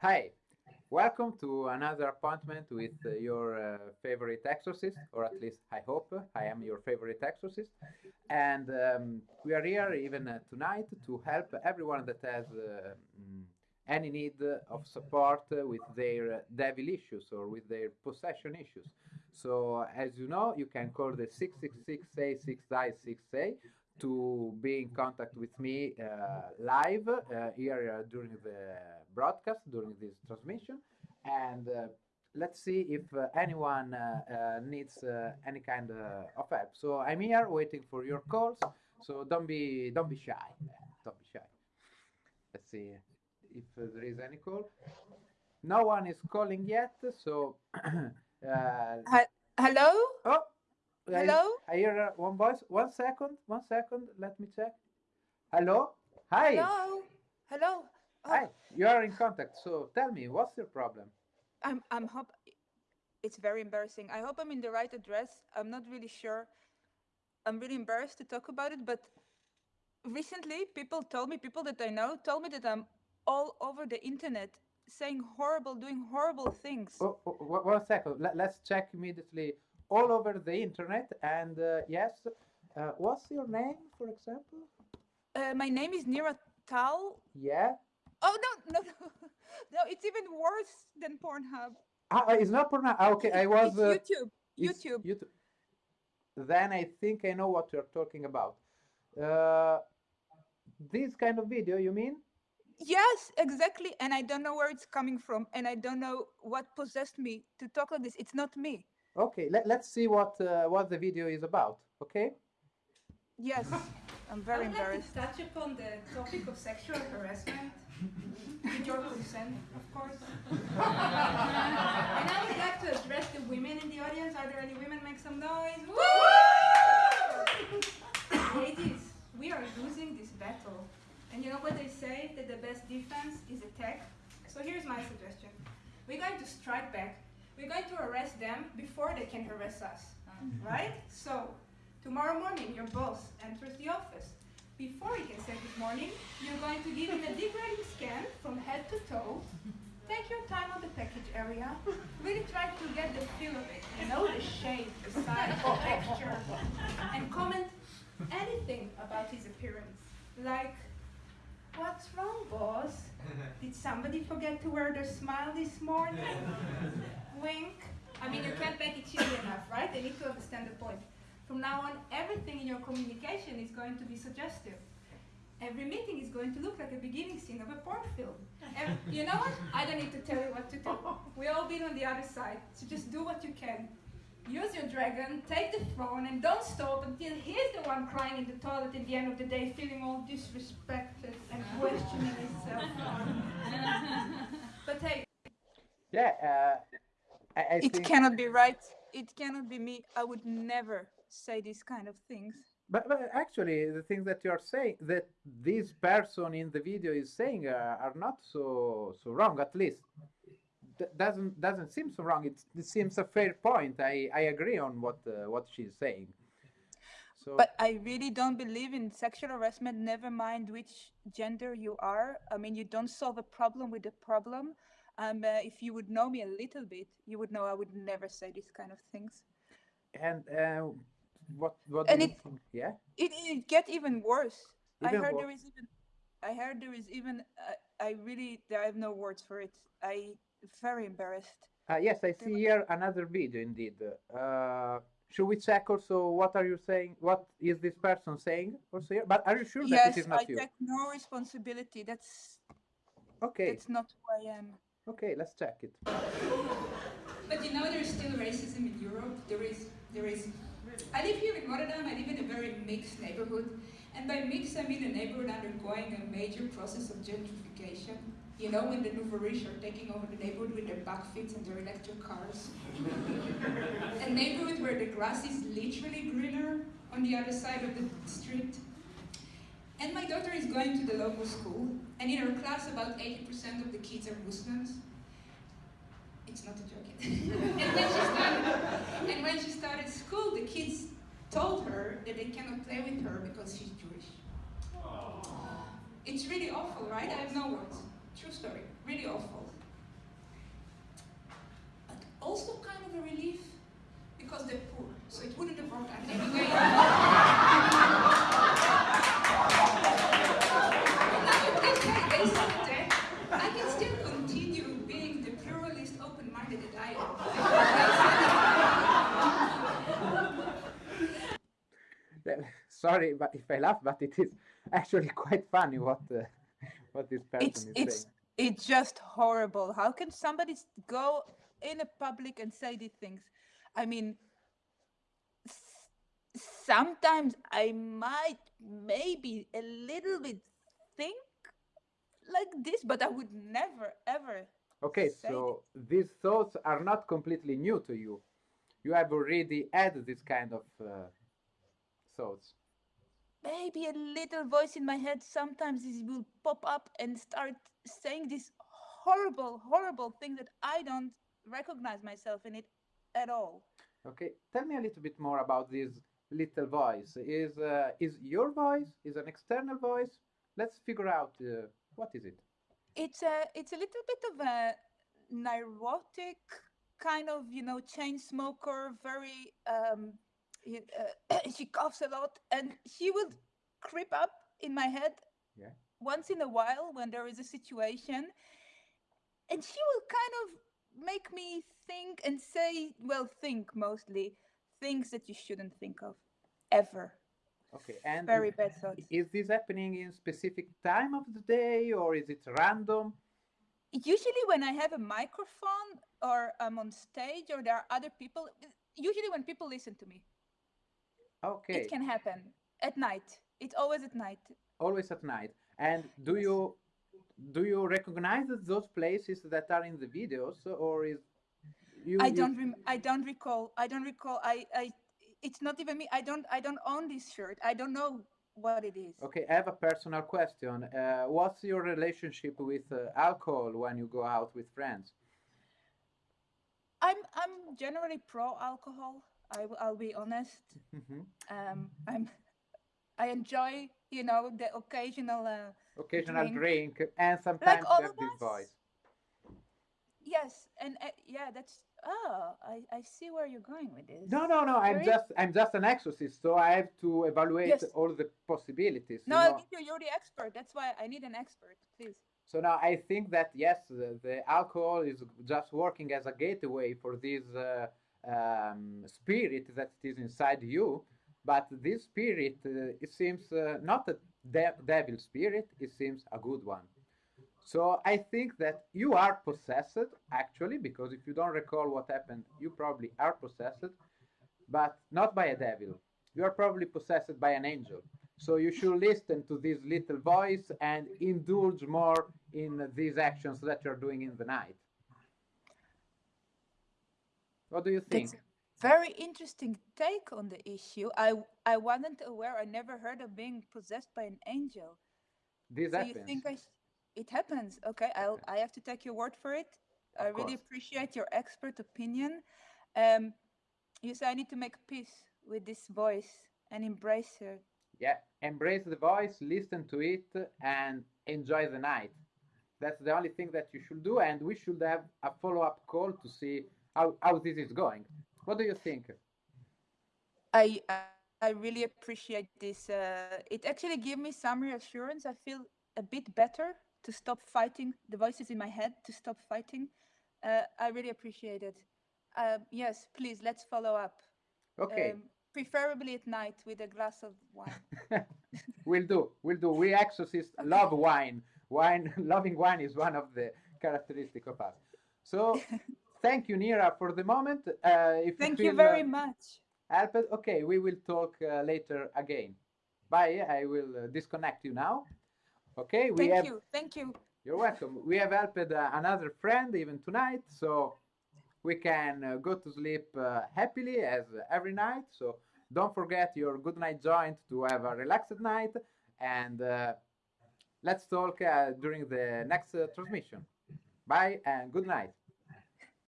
Hi, welcome to another appointment with uh, your uh, favorite exorcist, or at least I hope I am your favorite exorcist. And um, we are here even uh, tonight to help everyone that has uh, mm, any need of support with their uh, devil issues or with their possession issues. So, as you know, you can call the 666A 6i6A to be in contact with me uh, live here during the broadcast, during this transmission. And uh, let's see if uh, anyone uh, needs any kind of help. So I'm here waiting for your calls. So don't be don't be shy. Don't be shy. Let's see if there is any call. No one is calling yet. So. Hello. Oh, Hello? I, I hear one voice. One second. One second. Let me check. Hello. Hi. Hello. Hello. Oh, Hi. You are in contact. So tell me, what's your problem? I'm I'm hope it's very embarrassing. I hope I'm in the right address. I'm not really sure. I'm really embarrassed to talk about it, but recently people told me, people that I know told me that I'm all over the internet saying horrible, doing horrible things. Oh, oh, one- one second. Let, let's check immediately all over the internet. And uh, yes, uh, what's your name, for example? Uh, my name is Nira Tal. Yeah. Oh no, no, no, no! It's even worse than Pornhub. Ah, uh, it's not porn. ah, Okay, I was. It's uh, YouTube. it's YouTube. YouTube. Then I think I know what you're talking about. Uh, this kind of video, you mean? Yes, exactly. And I don't know where it's coming from, and I don't know what possessed me to talk like this. It's not me. Okay, let, let's see what uh, what the video is about. Okay. Yes, I'm very I would embarrassed. like to touch upon the topic of sexual harassment, with your consent, of course. and I would like to address the women in the audience. Are there any women? Make some noise. Woo! Ladies, we are losing this battle. And you know what they say? That the best defense is attack. So here's my suggestion. We're going to strike back. We're going to arrest them before they can harass us. Mm-hmm. Right? So, tomorrow morning, your boss enters the office. Before he can say good morning, you're going to give him a degrading scan from head to toe. Take your time on the package area. Really try to get the feel of it. Know the shape, the size, the texture. And comment anything about his appearance. Like, what's wrong, boss? Did somebody forget to wear their smile this morning? Wink. I mean, you can't make it cheesy enough, right? They need to understand the point. From now on, everything in your communication is going to be suggestive. Every meeting is going to look like a beginning scene of a porn film. And you know what? I don't need to tell you what to do. We all been on the other side, so just do what you can. Use your dragon, take the throne, and don't stop until he's the one crying in the toilet at the end of the day, feeling all disrespected and questioning himself. but hey, Yeah. Uh, I, I It cannot be right. It cannot be me. I would never say these kind of things. But, but actually, the things that you are saying, that this person in the video is saying, uh, are not so so wrong. At least, D- doesn't doesn't seem so wrong. It's, it seems a fair point. I, I agree on what uh, what she's saying. So, But I really don't believe in sexual harassment, never mind which gender you are. I mean, you don't solve a problem with a problem. Um, uh, if you would know me a little bit, you would know I would never say these kind of things. and uh, what what And do you it- think? Yeah. It, it get even worse. I heard there is even, I heard there is even, uh, I really, I have no words for it. I very embarrassed. Uh, yes, I see here another video indeed. Uh, should we check also what are you saying? What is this person saying also here? But are you sure that yes, it is not I you? take no responsibility. That's Okay, that's not who I am. Okay, let's check it. But you know there's still racism in Europe. There is, there is. I live here in Rotterdam. I live in a very mixed neighborhood, and by mixed I mean a neighborhood undergoing a major process of gentrification. You know when the nouveau riche are taking over the neighborhood with their bakfiets and their electric cars. a neighborhood where the grass is literally greener on the other side of the street. And my daughter is going to the local school, and in her class about 80% of the kids are Muslims. It's not a joke. and, when started, and when she started school, the kids told her that they cannot play with her because she's Jewish. Aww. It's really awful, right? I have no words. True story. Really awful. But also kind of a relief because they're poor, so it wouldn't have worked out anyway. sorry, but if I laugh, but it is actually quite funny what uh, what this person It's is it's saying. it's just horrible. How can somebody go in a public and say these things? I mean, sometimes I might maybe a little bit think like this, but I would never ever. Okay, so these thoughts are not completely new to you. You have already had this kind of uh, thoughts. Maybe a little voice in my head sometimes it will pop up and start saying this horrible horrible thing that i don't recognize myself in it at all Okay, tell me a little bit more about this little voice. Is uh, is your voice? Is an external voice? Let's figure out uh, what is it. it's a it's a little bit of a neurotic kind of you know chain smoker very um uh, she coughs a lot and she would creep up in my head Yeah. once in a while when there is a situation and she will kind of make me think and say well think mostly things that you shouldn't think of ever Okay, and very bad thoughts is this happening in specific time of the day or is it random? usually when i have a microphone or i'm on stage or there are other people usually when people listen to me Okay, it can happen. At night. It's always at night. Always at night. And do you do you recognize those places that are in the videos or is you i don't rem- i don't recall. I don't recall. I i it's not even me. I don't i don't own this shirt. I don't know what it is. Okay, I have a personal question. Uh, what's your relationship with uh, alcohol when you go out with friends? i'm i'm generally pro alcohol I, w- i'll be honest Mhm. um i'm i enjoy you know the occasional uh, Occasional Drink. drink, and sometimes you have this us. voice. yes and uh, yeah that's oh i i see where you're going with this No, no, no. I'm just I'm just an exorcist, so I have to evaluate Yes. all the possibilities. no you i'll know. give you you're the expert that's why i need an expert please So now I think that yes, the, the alcohol is just working as a gateway for this uh, um, spirit that is inside you. But this spirit, uh, it seems uh, not a de- devil spirit. It seems a good one. So I think that you are possessed actually, because if you don't recall what happened, you probably are possessed, but not by a devil. You are probably possessed by an angel. So you should listen to this little voice and indulge more in these actions that you're doing in the night. What do you think? That's a very interesting take on the issue. I I wasn't aware. I never heard of being possessed by an angel. This so happens. you think I? It happens. Okay, I'll. I have to take your word for it. I Of really course. appreciate your expert opinion. Um, you say I need to make peace with this voice and embrace her. Yeah, embrace the voice, listen to it, and enjoy the night. That's the only thing that you should do, and we should have a follow up call to see how, how this is going. What do you think? I I, really appreciate this. Uh, it actually gave me some reassurance. I feel a bit better to stop fighting the voices in my head. To stop fighting. Uh, I really appreciate it. Uh, yes, please let's follow up. Okay, Um, preferably at night with a glass of wine. we'll do. We'll do. We exorcists love wine. Wine, loving wine is one of the characteristic of us. So, thank you, Nira, for the moment. Uh, if Thank you, you very uh, much. helped, okay, we will talk uh, later again. Bye. I will uh, disconnect you now. Okay, we Thank have. you. Thank you. You're welcome. We have helped uh, another friend even tonight, so we can uh, go to sleep uh, happily as every night. So don't forget your good night joint to have a relaxed night, and uh, let's talk uh, during the next uh, transmission. Bye and good night.